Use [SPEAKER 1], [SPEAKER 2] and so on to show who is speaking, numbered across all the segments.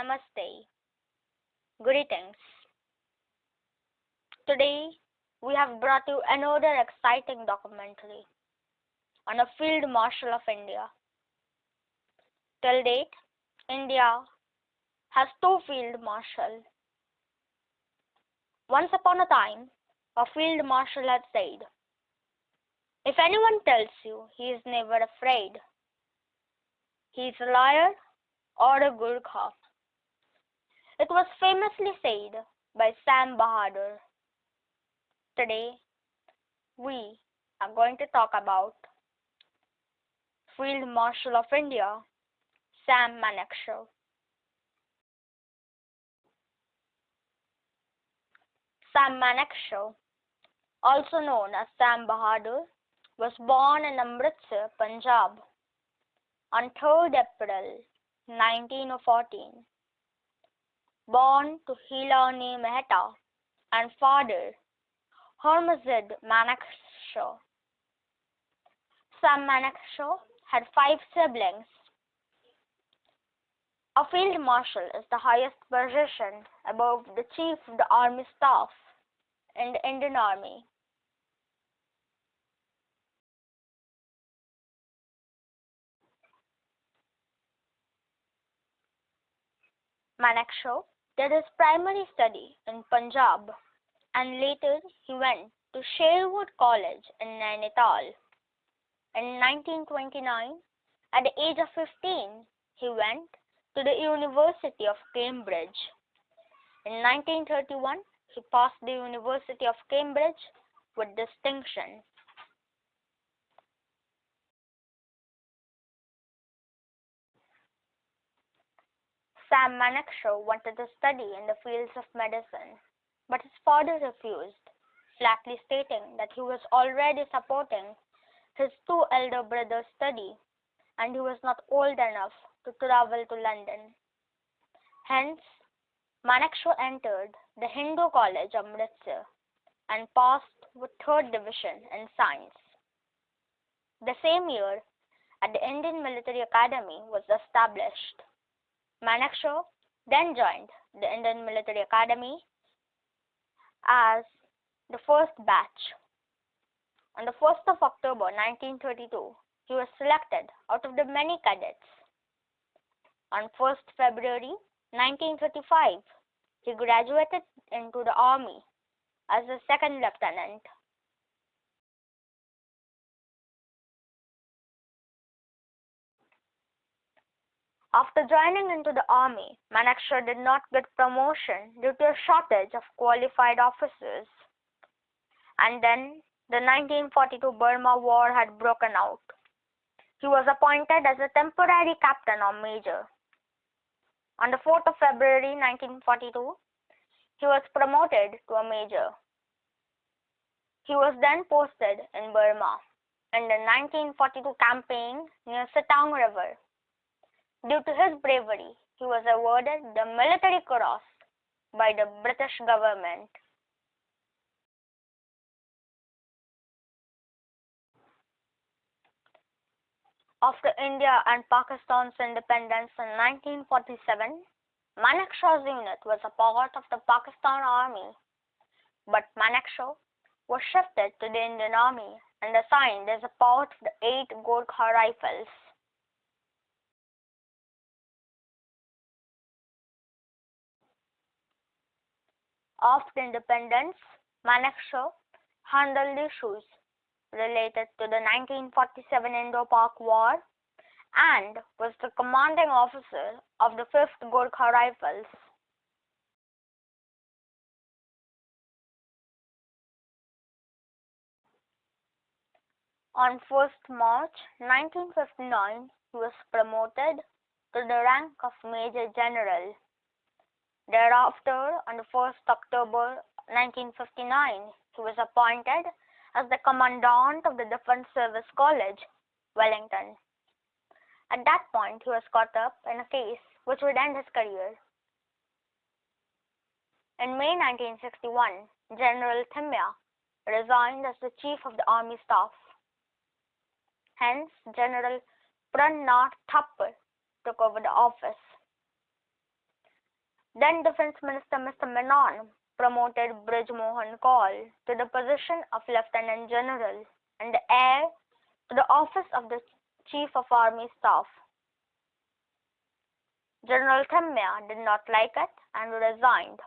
[SPEAKER 1] Namaste. Greetings. Today, we have brought you another exciting documentary on a field marshal of India. Till date, India has two field marshals. Once upon a time, a field marshal had said, If anyone tells you he is never afraid, he is a liar or a Gurkha. It was famously said by Sam Bahadur. Today, we are going to talk about Field Marshal of India, Sam Manekshaw. Sam Manekshaw, also known as Sam Bahadur, was born in Amritsar, Punjab on 3rd April 1914. Born to Hilani Mehta and father Hormuzd Manekshaw. Sam Manekshaw had five siblings. A field marshal is the highest position above the chief of the army staff in the Indian Army. Manekshaw did his primary study in Punjab and later he went to Sherwood College in Nainital. In 1929, at the age of 15, he went to the University of Cambridge. In 1931, he passed the University of Cambridge with distinction. Sam Manekshaw wanted to study in the fields of medicine, but his father refused, flatly stating that he was already supporting his two elder brothers' study and he was not old enough to travel to London. Hence, Manekshaw entered the Hindu College, of Amritsar, and passed with third division in science. The same year, at the Indian Military Academy was established. Manekshaw then joined the Indian Military Academy as the first batch. On the 1st of October 1932, he was selected out of the many cadets. On 1st February 1935, he graduated into the army as a second lieutenant. After joining into the army, Manekshaw did not get promotion due to a shortage of qualified officers. And then the 1942 Burma War had broken out. He was appointed as a temporary captain or major. On the 4th of February 1942, he was promoted to a major. He was then posted in Burma in the 1942 campaign near Sitang River. Due to his bravery, he was awarded the Military Cross by the British government. After India and Pakistan's independence in 1947, Manekshaw's unit was a part of the Pakistan Army, but Manekshaw was shifted to the Indian Army and assigned as a part of the 8 Gorkha Rifles. After independence, Manekshaw handled issues related to the 1947 Indo-Pak War and was the commanding officer of the 5th Gorkha Rifles. On 1st March 1959, he was promoted to the rank of Major General. Thereafter, on the 1st October 1959, he was appointed as the Commandant of the Defence Service College, Wellington. At that point, he was caught up in a case which would end his career. In May 1961, General Thimayya resigned as the Chief of the Army Staff. Hence, General Pran Nath Thapar took over the office. Then Defense Minister Mr. Menon promoted Brij Mohan Kaul to the position of Lieutenant General and heir to the office of the Chief of Army Staff. General Thimmaiya did not like it and resigned.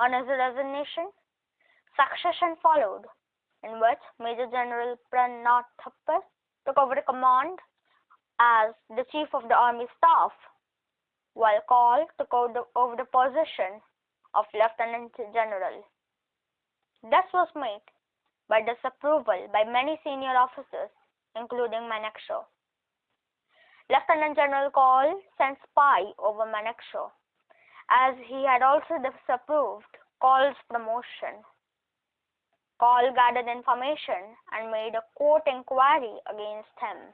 [SPEAKER 1] On his resignation, succession followed, in which Major General Pranab Thapar took over the command as the Chief of the Army Staff, while Kaul took over the position of Lieutenant General. This was made by disapproval by many senior officers, including Manekshaw. Lieutenant General Kaul sent spy over Manekshaw, as he had also disapproved Kaul's promotion. Kaul gathered information and made a court inquiry against him.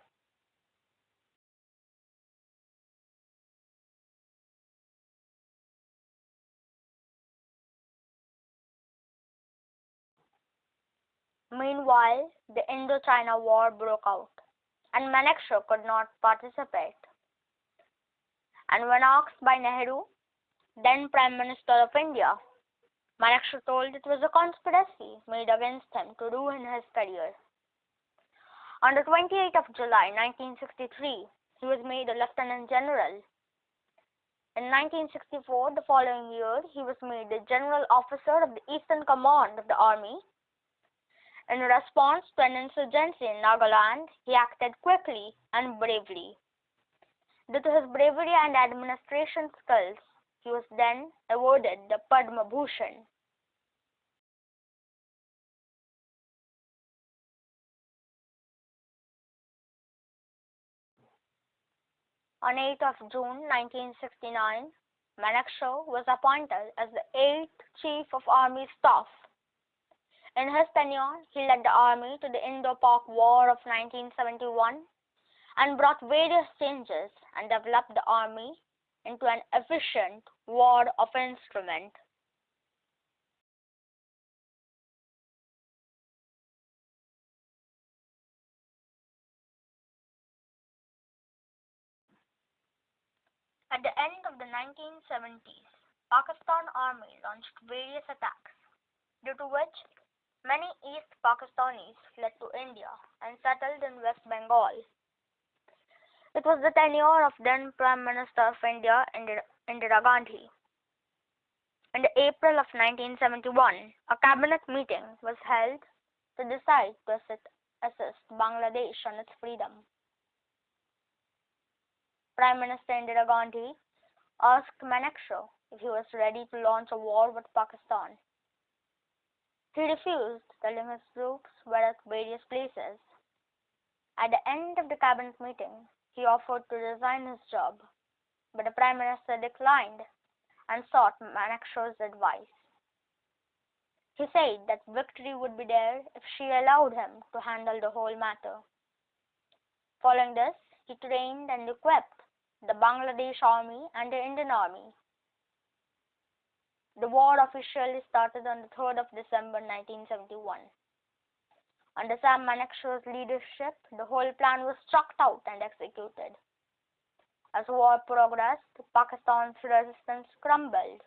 [SPEAKER 1] Meanwhile, the Indochina War broke out, and Manekshaw could not participate. And when asked by Nehru, then Prime Minister of India, Manekshaw told it was a conspiracy made against him to ruin his career. On the 28th of July 1963, he was made a Lieutenant General. In 1964, the following year, he was made the General Officer of the Eastern Command of the Army in response to an insurgency in Nagaland, he acted quickly and bravely. Due to his bravery and administration skills, he was then awarded the Padma Bhushan. On 8th of June 1969, Manekshaw was appointed as the 8th Chief of Army Staff in his tenure, he led the army to the Indo-Pak War of 1971 and brought various changes and developed the army into an efficient war of instrument. At the end of the 1970s, Pakistan Army launched various attacks, due to which Many East Pakistanis fled to India and settled in West Bengal. It was the tenure of then Prime Minister of India, Indira Gandhi. In April of 1971, a cabinet meeting was held to decide to assist, assist Bangladesh on its freedom. Prime Minister Indira Gandhi asked Manekshaw if he was ready to launch a war with Pakistan. He refused, telling his troops were at various places. At the end of the cabinet meeting, he offered to resign his job, but the Prime Minister declined and sought Manekshaw's advice. He said that victory would be there if she allowed him to handle the whole matter. Following this, he trained and equipped the Bangladesh Army and the Indian Army the war officially started on the 3rd of December 1971. Under Sam Manekshaw's leadership, the whole plan was chalked out and executed. As war progressed, Pakistan's resistance crumbled.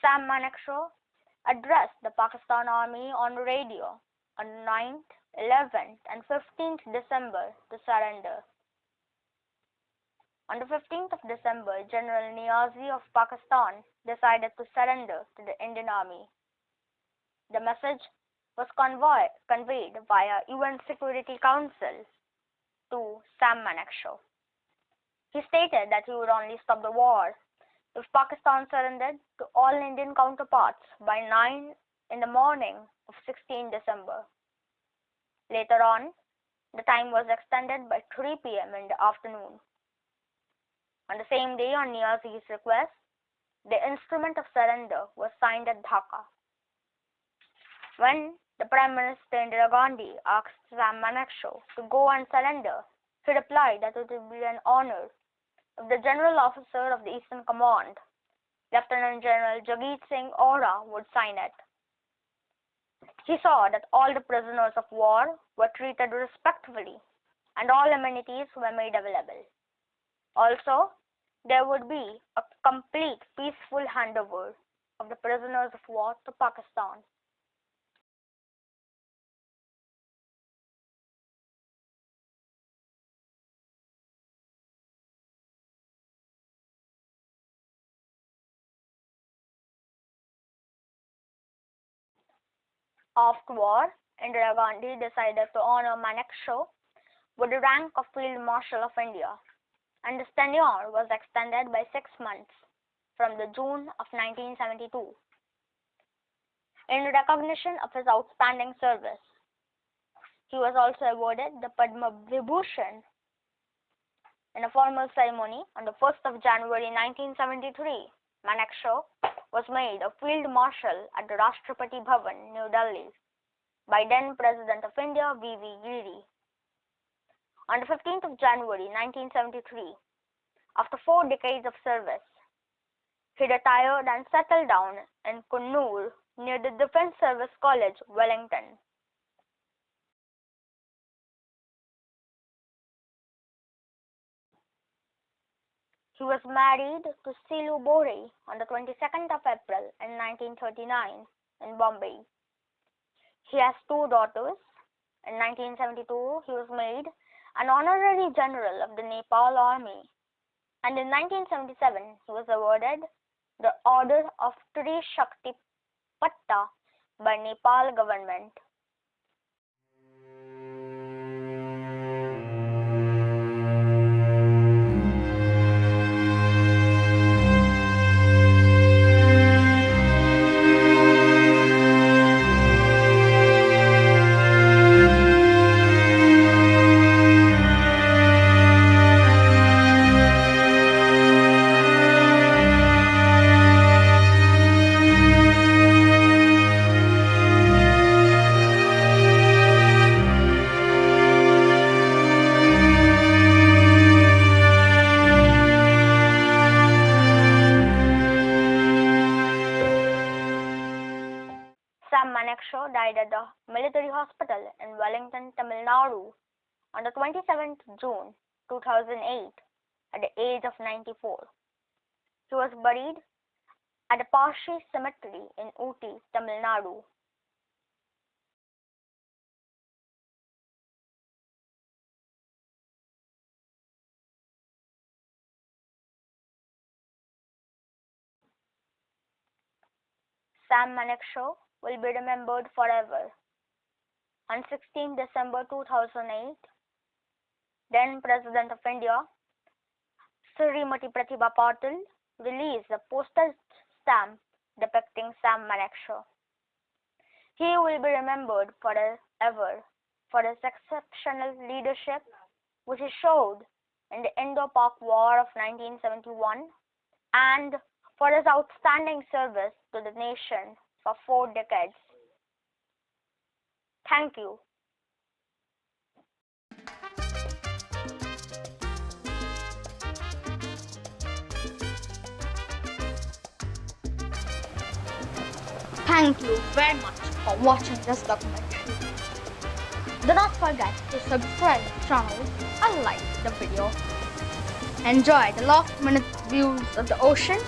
[SPEAKER 1] Sam Manekshaw addressed the Pakistan Army on radio on 9th, 11th, and 15th December to surrender. On the 15th of December, General Niazi of Pakistan decided to surrender to the Indian Army. The message was convoy, conveyed via UN Security Council to Sam Manekshaw. He stated that he would only stop the war if Pakistan surrendered to all Indian counterparts by 9 in the morning of 16 December. Later on, the time was extended by 3 p.m. in the afternoon. On the same day, on Niazi's request, the instrument of surrender was signed at Dhaka. When the Prime Minister Indira Gandhi asked Sam Manekshaw to go and surrender, he replied that it would be an honor if the General Officer of the Eastern Command, Lieutenant General Jagjit Singh Ora, would sign it. He saw that all the prisoners of war were treated respectfully and all amenities were made available. Also, there would be a complete peaceful handover of the prisoners of war to Pakistan. After war, Indira Gandhi decided to honor Manekshaw with the rank of Field Marshal of India, and his tenure was extended by six months from the June of 1972. In recognition of his outstanding service, he was also awarded the Padma Vibhushan in a formal ceremony on the 1st of January 1973. Manekshaw was made a Field Marshal at the Rashtrapati Bhavan, New Delhi, by then President of India V. V. Giri. On the 15th of January 1973, after four decades of service, he retired and settled down in Coonoor near the Defence Service College, Wellington. He was married to Silloo Bode on the 22nd of April in 1939 in Bombay. He has two daughters. In 1972, he was made an honorary general of the Nepal Army, and in 1977, he was awarded the Order of Tri Shakti Patta by Nepal government. Died at the military hospital in Wellington, Tamil Nadu on the 27th June 2008 at the age of 94. He was buried at the Parsi Cemetery in Ooty, Tamil Nadu. Sam Manekshaw will be remembered forever. On 16 December 2008, then President of India, Srimati Pratibha Patil, released a postal stamp depicting Sam Manekshaw. He will be remembered forever for his exceptional leadership, which he showed in the Indo-Pak War of 1971 and for his outstanding service to the nation for four decades. Thank you. Thank you very much for watching this documentary. Do not forget to subscribe to the channel and like the video. Enjoy the last minute views of the ocean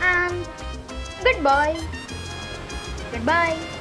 [SPEAKER 1] and goodbye. Goodbye.